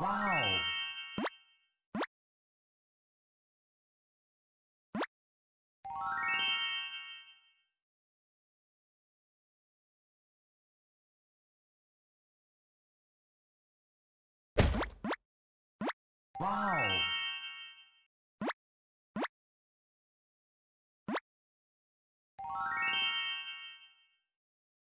Wow! Wow!